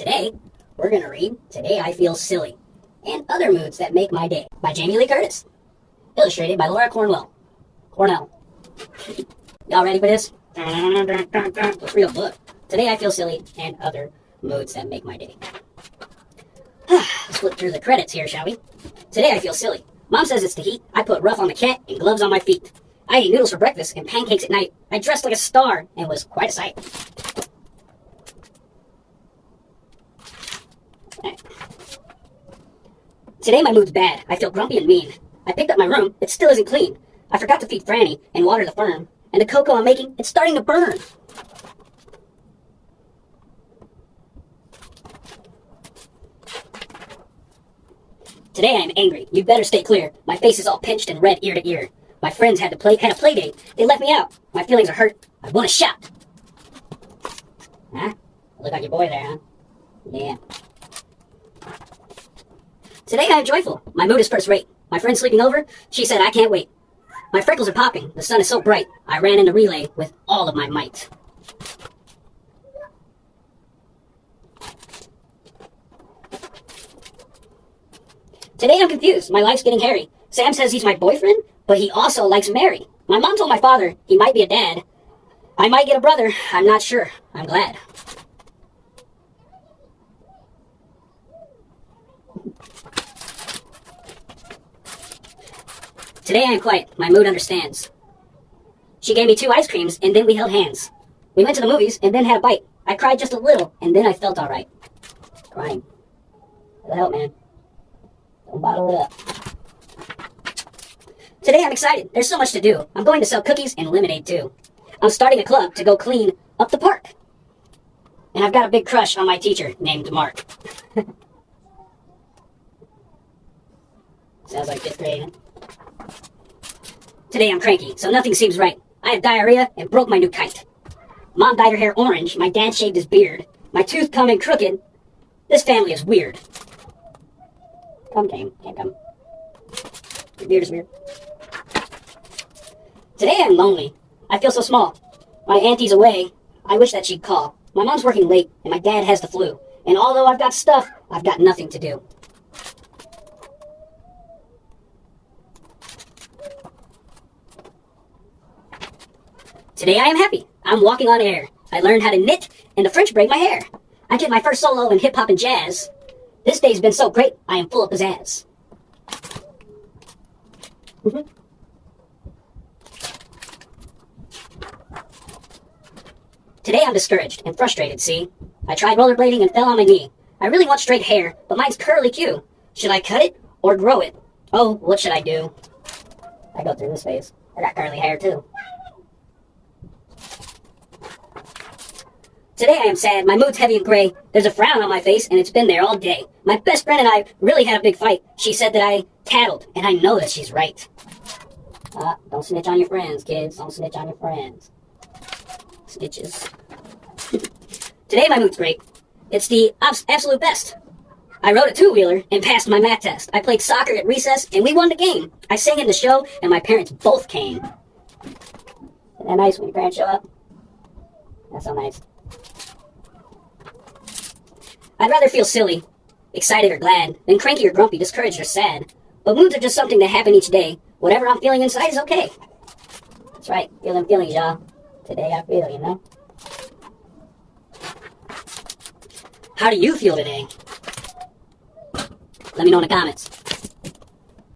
Today, we're going to read Today I Feel Silly and Other Moods That Make My Day by Jamie Lee Curtis. Illustrated by Laura Cornwell. Cornell. Y'all ready for this? Let's read a book. Today I Feel Silly and Other Moods That Make My Day. Let's flip through the credits here, shall we? Today I feel silly. Mom says it's the heat. I put rough on the cat and gloves on my feet. I ate noodles for breakfast and pancakes at night. I dressed like a star and was quite a sight. Today my mood's bad. I feel grumpy and mean. I picked up my room. It still isn't clean. I forgot to feed Franny and water the fern. And the cocoa I'm making, it's starting to burn. Today I am angry. You better stay clear. My face is all pinched and red ear to ear. My friends had to play had a play date. They left me out. My feelings are hurt. I want to shout. Huh? Look like your boy there, huh? Yeah. Today I am joyful. My mood is first rate. My friend sleeping over, she said I can't wait. My freckles are popping. The sun is so bright. I ran in into relay with all of my might. Today I'm confused. My life's getting hairy. Sam says he's my boyfriend, but he also likes Mary. My mom told my father he might be a dad. I might get a brother. I'm not sure. I'm glad. Today I am quiet. My mood understands. She gave me two ice creams, and then we held hands. We went to the movies, and then had a bite. I cried just a little, and then I felt all right. Crying. It'll help, man. Don't bottle it up. Today I'm excited. There's so much to do. I'm going to sell cookies and lemonade, too. I'm starting a club to go clean up the park. And I've got a big crush on my teacher named Mark. Sounds like fifth grade, Today I'm cranky, so nothing seems right. I have diarrhea and broke my new kite. Mom dyed her hair orange, my dad shaved his beard. My tooth come in crooked. This family is weird. Come, Kane. Can't come. Your beard is weird. Today I'm lonely. I feel so small. My auntie's away. I wish that she'd call. My mom's working late, and my dad has the flu. And although I've got stuff, I've got nothing to do. Today I am happy. I'm walking on air. I learned how to knit and to French braid my hair. I did my first solo in hip hop and jazz. This day's been so great, I am full of pizzazz. Mm-hmm. Today I'm discouraged and frustrated, see? I tried rollerblading and fell on my knee. I really want straight hair, but mine's curly Q. Should I cut it or grow it? Oh, what should I do? I go through this phase. I got curly hair too. Today I am sad. My mood's heavy and gray. There's a frown on my face, and it's been there all day. My best friend and I really had a big fight. She said that I tattled, and I know that she's right. Uh, don't snitch on your friends, kids. Don't snitch on your friends. Snitches. Today my mood's great. It's the absolute best. I rode a two-wheeler and passed my math test. I played soccer at recess, and we won the game. I sang in the show, and my parents both came. Isn't that nice when your parents show up? That's so nice. I'd rather feel silly, excited or glad, than cranky or grumpy, discouraged or sad. But moods are just something that happen each day. Whatever I'm feeling inside is okay. That's right, feeling feelings, y'all. Today I feel, you know? How do you feel today? Let me know in the comments.